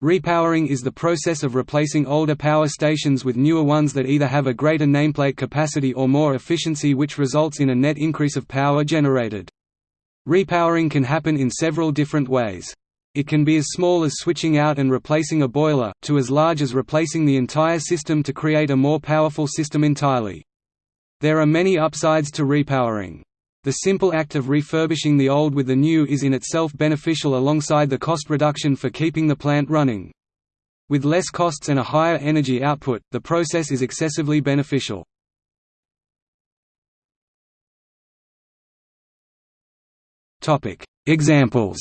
Repowering is the process of replacing older power stations with newer ones that either have a greater nameplate capacity or more efficiency which results in a net increase of power generated. Repowering can happen in several different ways. It can be as small as switching out and replacing a boiler, to as large as replacing the entire system to create a more powerful system entirely. There are many upsides to repowering. The simple act of refurbishing the old with the new is in itself beneficial alongside the cost reduction for keeping the plant running. With less costs and a higher energy output, the process is excessively beneficial. Examples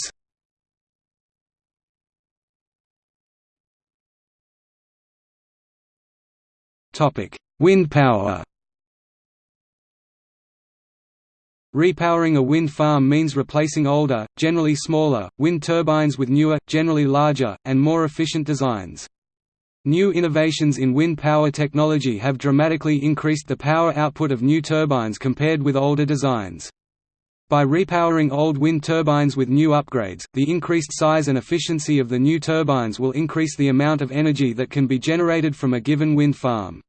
Wind power Repowering a wind farm means replacing older, generally smaller, wind turbines with newer, generally larger, and more efficient designs. New innovations in wind power technology have dramatically increased the power output of new turbines compared with older designs. By repowering old wind turbines with new upgrades, the increased size and efficiency of the new turbines will increase the amount of energy that can be generated from a given wind farm.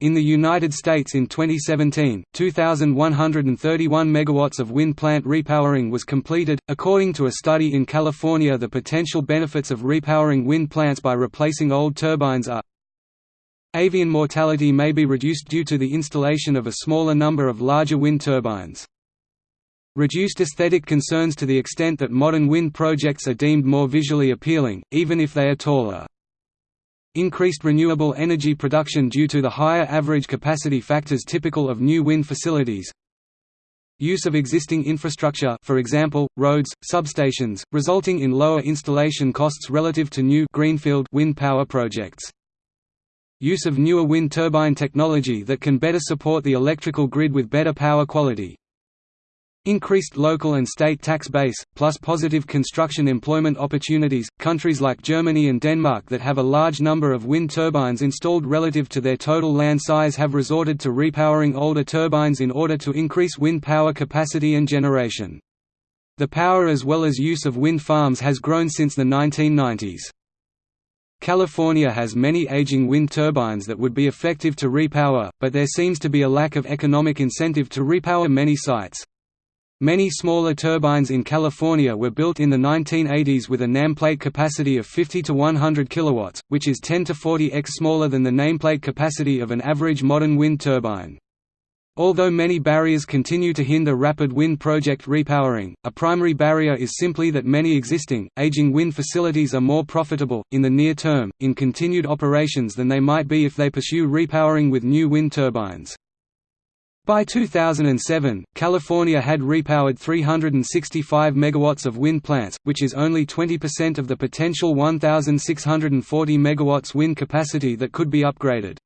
In the United States in 2017, 2,131 megawatts of wind plant repowering was completed. According to a study in California, the potential benefits of repowering wind plants by replacing old turbines are Avian mortality may be reduced due to the installation of a smaller number of larger wind turbines. Reduced aesthetic concerns to the extent that modern wind projects are deemed more visually appealing, even if they are taller. Increased renewable energy production due to the higher average capacity factors typical of new wind facilities. Use of existing infrastructure for example, roads, substations, resulting in lower installation costs relative to new greenfield wind power projects. Use of newer wind turbine technology that can better support the electrical grid with better power quality, Increased local and state tax base, plus positive construction employment opportunities. Countries like Germany and Denmark that have a large number of wind turbines installed relative to their total land size have resorted to repowering older turbines in order to increase wind power capacity and generation. The power as well as use of wind farms has grown since the 1990s. California has many aging wind turbines that would be effective to repower, but there seems to be a lack of economic incentive to repower many sites. Many smaller turbines in California were built in the 1980s with a nameplate capacity of 50 to 100 kW, which is 10 to 40x smaller than the nameplate capacity of an average modern wind turbine. Although many barriers continue to hinder rapid wind project repowering, a primary barrier is simply that many existing, aging wind facilities are more profitable, in the near term, in continued operations than they might be if they pursue repowering with new wind turbines. By 2007, California had repowered 365 megawatts of wind plants, which is only 20% of the potential 1,640 megawatts wind capacity that could be upgraded.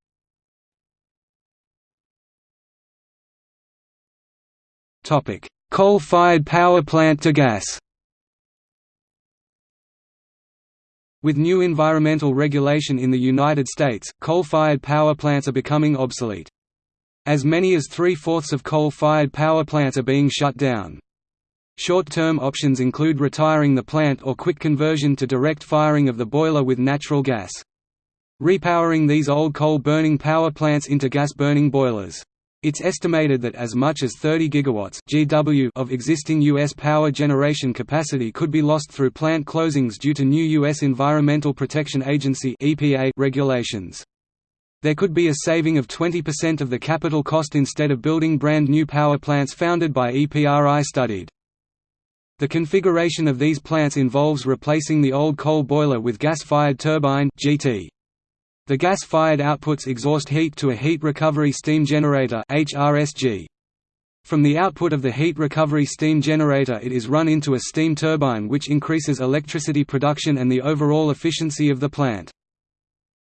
Coal-fired power plant to gas With new environmental regulation in the United States, coal-fired power plants are becoming obsolete. As many as three-fourths of coal-fired power plants are being shut down. Short-term options include retiring the plant or quick conversion to direct firing of the boiler with natural gas. Repowering these old coal-burning power plants into gas-burning boilers. It's estimated that as much as 30 gigawatts (GW) of existing U.S. power generation capacity could be lost through plant closings due to new U.S. Environmental Protection Agency regulations. There could be a saving of 20% of the capital cost instead of building brand new power plants founded by EPRI studied. The configuration of these plants involves replacing the old coal boiler with gas-fired turbine GT. The gas-fired outputs exhaust heat to a heat recovery steam generator HRSG. From the output of the heat recovery steam generator it is run into a steam turbine which increases electricity production and the overall efficiency of the plant.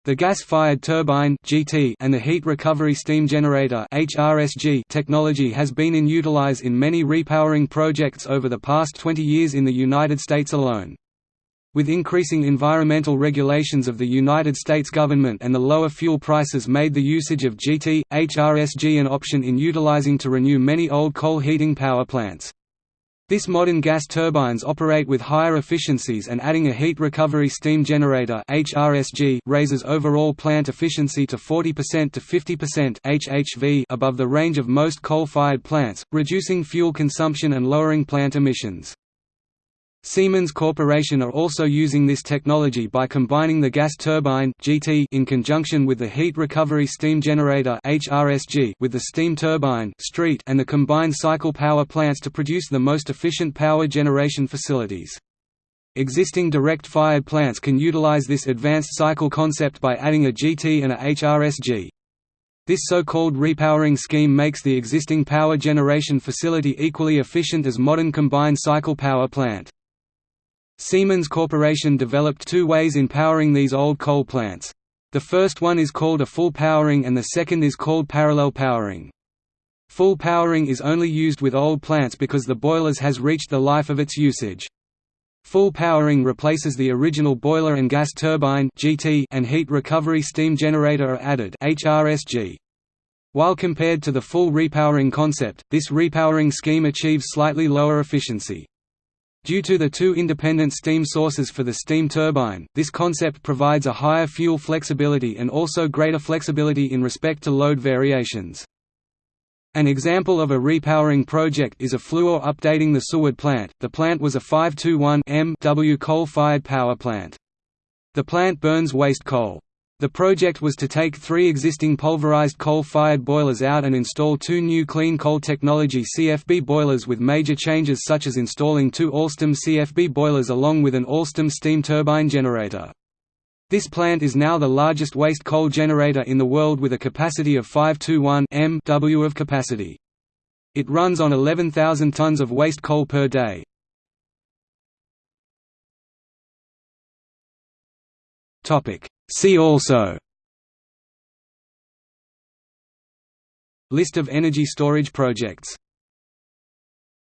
The gas-fired turbine (GT) and the heat recovery steam generator (HRSG) technology has been in utilize in many repowering projects over the past 20 years in the United States alone. With increasing environmental regulations of the United States government and the lower fuel prices made the usage of GT, HRSG an option in utilizing to renew many old coal heating power plants. This modern gas turbines operate with higher efficiencies and adding a heat recovery steam generator HRSG raises overall plant efficiency to 40% to 50% HHV above the range of most coal-fired plants, reducing fuel consumption and lowering plant emissions. Siemens Corporation are also using this technology by combining the gas turbine (GT) in conjunction with the heat recovery steam generator (HRSG) with the steam turbine (STREET) and the combined cycle power plants to produce the most efficient power generation facilities. Existing direct-fired plants can utilize this advanced cycle concept by adding a GT and a HRSG. This so-called repowering scheme makes the existing power generation facility equally efficient as modern combined cycle power plant. Siemens Corporation developed two ways in powering these old coal plants. The first one is called a full powering and the second is called parallel powering. Full powering is only used with old plants because the boilers has reached the life of its usage. Full powering replaces the original boiler and gas turbine (GT) and heat recovery steam generator are added (HRSG). While compared to the full repowering concept, this repowering scheme achieves slightly lower efficiency. Due to the two independent steam sources for the steam turbine, this concept provides a higher fuel flexibility and also greater flexibility in respect to load variations. An example of a repowering project is a Fluor updating the Seward plant. The plant was a 521 MW coal-fired power plant. The plant burns waste coal. The project was to take three existing pulverized coal-fired boilers out and install two new clean coal technology CFB boilers with major changes such as installing two Alstom CFB boilers along with an Alstom steam turbine generator. This plant is now the largest waste coal generator in the world with a capacity of 521 MW of capacity. It runs on 11,000 tons of waste coal per day. Topic See also List of energy storage projects